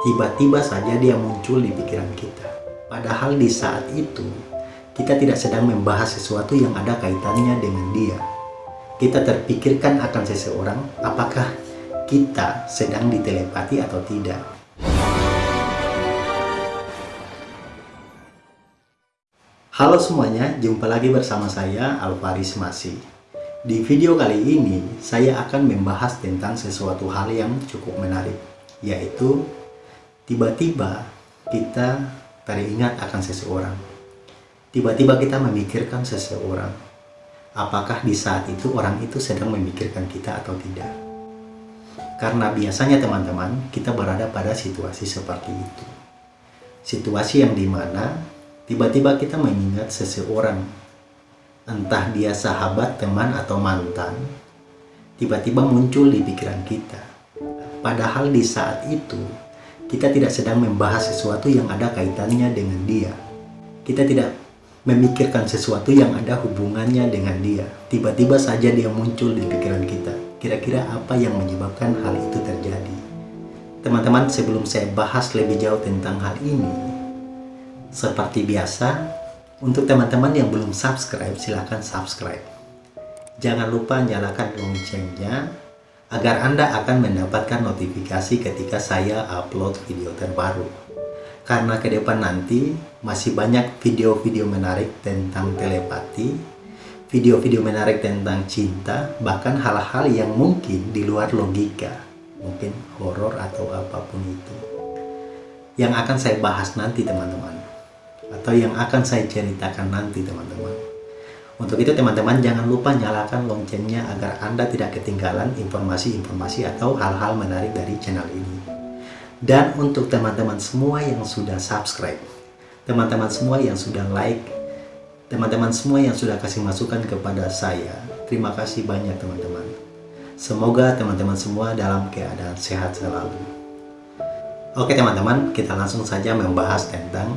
tiba-tiba saja dia muncul di pikiran kita. Padahal di saat itu, kita tidak sedang membahas sesuatu yang ada kaitannya dengan dia. Kita terpikirkan akan seseorang, apakah kita sedang ditelepati atau tidak. Halo semuanya, jumpa lagi bersama saya Alvaris Masih. Di video kali ini, saya akan membahas tentang sesuatu hal yang cukup menarik, yaitu tiba-tiba kita teringat akan seseorang. Tiba-tiba kita memikirkan seseorang. Apakah di saat itu orang itu sedang memikirkan kita atau tidak? Karena biasanya teman-teman, kita berada pada situasi seperti itu. Situasi yang di mana tiba-tiba kita mengingat seseorang entah dia sahabat, teman, atau mantan, tiba-tiba muncul di pikiran kita. Padahal di saat itu, kita tidak sedang membahas sesuatu yang ada kaitannya dengan dia. Kita tidak memikirkan sesuatu yang ada hubungannya dengan dia. Tiba-tiba saja dia muncul di pikiran kita. Kira-kira apa yang menyebabkan hal itu terjadi? Teman-teman, sebelum saya bahas lebih jauh tentang hal ini, seperti biasa, untuk teman-teman yang belum subscribe, silahkan subscribe. Jangan lupa nyalakan loncengnya agar Anda akan mendapatkan notifikasi ketika saya upload video terbaru. Karena ke depan nanti masih banyak video-video menarik tentang telepati, video-video menarik tentang cinta, bahkan hal-hal yang mungkin di luar logika, mungkin horor atau apa pun itu. Yang akan saya bahas nanti teman-teman atau yang akan saya ceritakan nanti teman-teman. Untuk itu teman-teman jangan lupa nyalakan loncengnya agar Anda tidak ketinggalan informasi-informasi atau hal-hal menarik dari channel ini. Dan untuk teman-teman semua yang sudah subscribe, teman-teman semua yang sudah like, teman-teman semua yang sudah kasih masukan kepada saya, terima kasih banyak teman-teman. Semoga teman-teman semua dalam keadaan sehat selalu. Oke teman-teman, kita langsung saja membahas tentang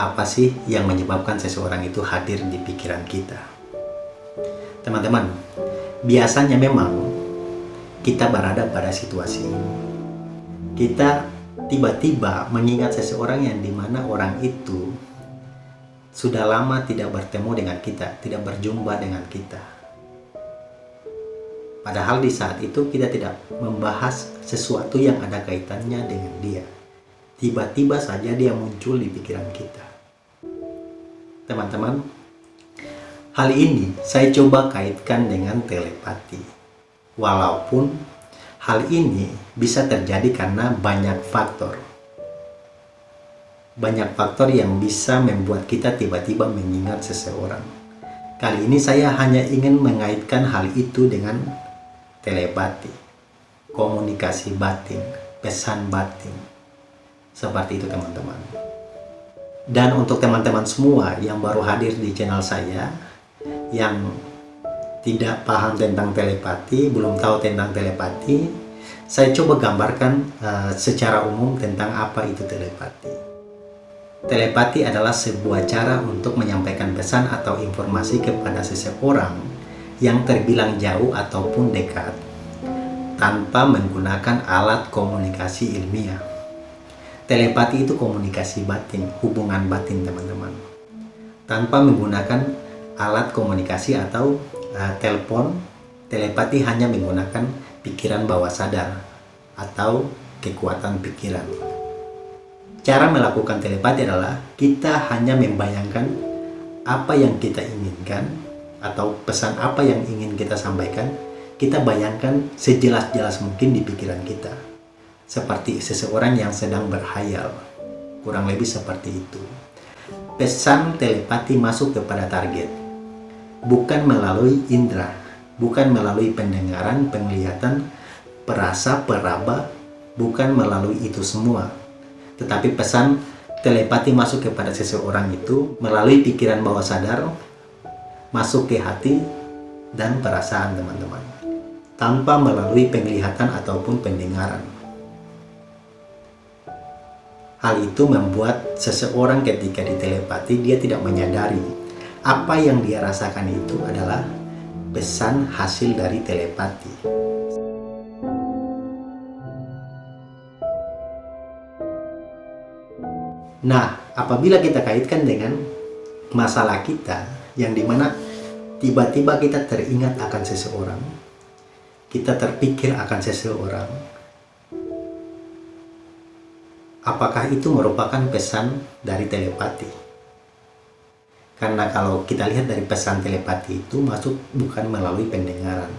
apa sih yang menyebabkan seseorang itu hadir di pikiran kita? Teman-teman, biasanya memang kita berada pada situasi kita tiba-tiba mengingat seseorang yang di mana orang itu sudah lama tidak bertemu dengan kita, tidak berjumpa dengan kita. Padahal di saat itu kita tidak membahas sesuatu yang ada kaitannya dengan dia. Tiba-tiba saja dia muncul di pikiran kita teman-teman hal ini saya coba kaitkan dengan telepati. Walaupun hal ini bisa terjadi karena banyak faktor. Banyak faktor yang bisa membuat kita tiba-tiba mengingat seseorang. Kali ini saya hanya ingin mengaitkan hal itu dengan telepati. Komunikasi batin pesan batin. Seperti itu teman-teman dan untuk teman-teman semua yang baru hadir di channel saya, yang tidak paham tentang telepati, belum tahu tentang telepati, saya coba gambarkan uh, secara umum tentang apa itu telepati. Telepati adalah sebuah cara untuk menyampaikan pesan atau informasi kepada seseorang yang terbilang jauh ataupun dekat tanpa menggunakan alat komunikasi ilmiah. Telepati itu komunikasi batin, hubungan batin teman-teman. Tanpa menggunakan alat komunikasi atau uh, telepon, telepati hanya menggunakan pikiran bawah sadar atau kekuatan pikiran. Cara melakukan telepati adalah kita hanya membayangkan apa yang kita inginkan atau pesan apa yang ingin kita sampaikan, kita bayangkan sejelas-jelas mungkin di pikiran kita seperti seseorang yang sedang berhayal. Kurang lebih seperti itu. Pesan telepati masuk kepada target. Bukan melalui indera, bukan melalui pendengaran, penglihatan, perasa, peraba, bukan melalui itu semua. Tetapi pesan telepati masuk kepada seseorang itu melalui pikiran bawah sadar, masuk ke hati, dan perasaan teman-teman. Tanpa melalui penglihatan ataupun pendengaran. Hal itu membuat seseorang ketika ditelepati dia tidak menyadari apa yang dia rasakan itu adalah pesan hasil dari telepati. Nah, apabila kita kaitkan dengan masalah kita yang di mana tiba-tiba kita teringat akan seseorang, kita terpikir akan seseorang, apakah itu merupakan pesan dari telepati? Karena kalau kita lihat dari pesan telepati itu masuk bukan melalui pendengaran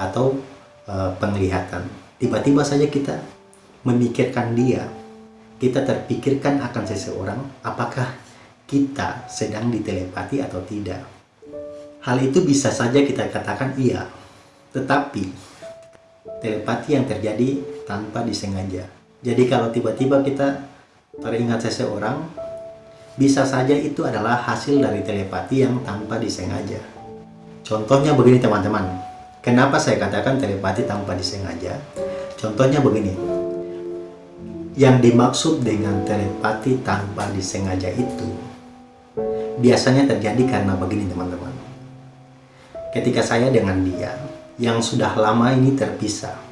atau e, penglihatan. Tiba-tiba saja kita memikirkan dia, kita terpikirkan akan seseorang, apakah kita sedang ditelepati atau tidak. Hal itu bisa saja kita katakan iya, tetapi telepati yang terjadi tanpa disengaja. Jadi kalau tiba-tiba kita teringat seseorang, bisa saja itu adalah hasil dari telepati yang tanpa disengaja. Contohnya begini teman-teman. Kenapa saya katakan telepati tanpa disengaja? Contohnya begini. Yang dimaksud dengan telepati tanpa disengaja itu biasanya terjadi karena begini teman-teman. Ketika saya dengan dia yang sudah lama ini terpisah,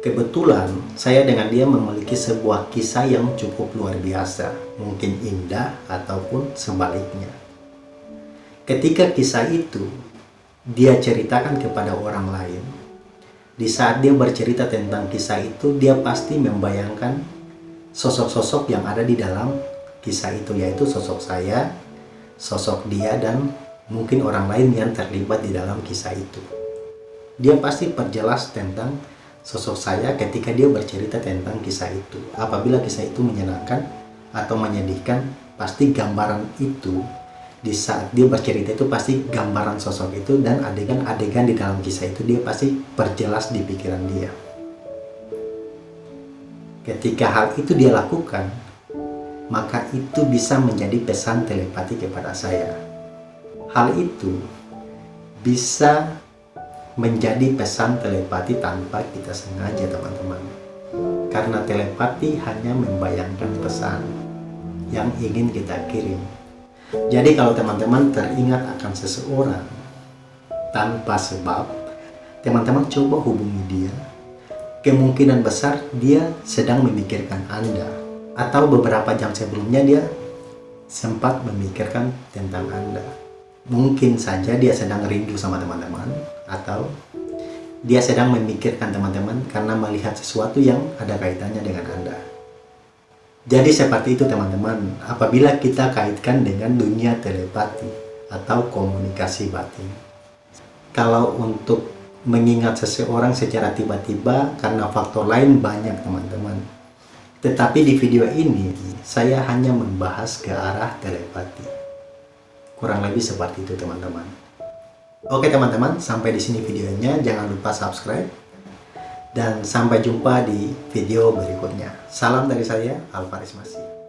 Kebetulan saya dengan dia memiliki sebuah kisah yang cukup luar biasa, mungkin indah ataupun sebaliknya. Ketika kisah itu dia ceritakan kepada orang lain, di saat dia bercerita tentang kisah itu, dia pasti membayangkan sosok-sosok yang ada di dalam kisah itu, yaitu sosok saya, sosok dia, dan mungkin orang lain yang terlibat di dalam kisah itu. Dia pasti perjelas tentang sosok saya ketika dia bercerita tentang kisah itu. Apabila kisah itu menyenangkan atau menyedihkan, pasti gambaran itu di saat dia bercerita itu pasti gambaran sosok itu dan adegan-adegan di dalam kisah itu dia pasti perjelas di pikiran dia. Ketika hal itu dia lakukan, maka itu bisa menjadi pesan telepati kepada saya. Hal itu bisa menjadi pesan telepati tanpa kita sengaja teman-teman. Karena telepati hanya membayangkan pesan yang ingin kita kirim. Jadi kalau teman-teman teringat akan seseorang tanpa sebab teman-teman coba hubungi dia. Kemungkinan besar dia sedang memikirkan Anda. Atau beberapa jam sebelumnya dia sempat memikirkan tentang Anda mungkin saja dia sedang rindu sama teman-teman atau dia sedang memikirkan teman-teman karena melihat sesuatu yang ada kaitannya dengan Anda. Jadi seperti itu teman-teman, apabila kita kaitkan dengan dunia telepati atau komunikasi batin. Kalau untuk mengingat seseorang secara tiba-tiba karena faktor lain banyak teman-teman. Tetapi di video ini, saya hanya membahas ke arah telepati. Kurang lebih seperti itu teman-teman. Oke teman-teman, sampai di sini videonya. Jangan lupa subscribe. Dan sampai jumpa di video berikutnya. Salam dari saya, Alvaris Masih.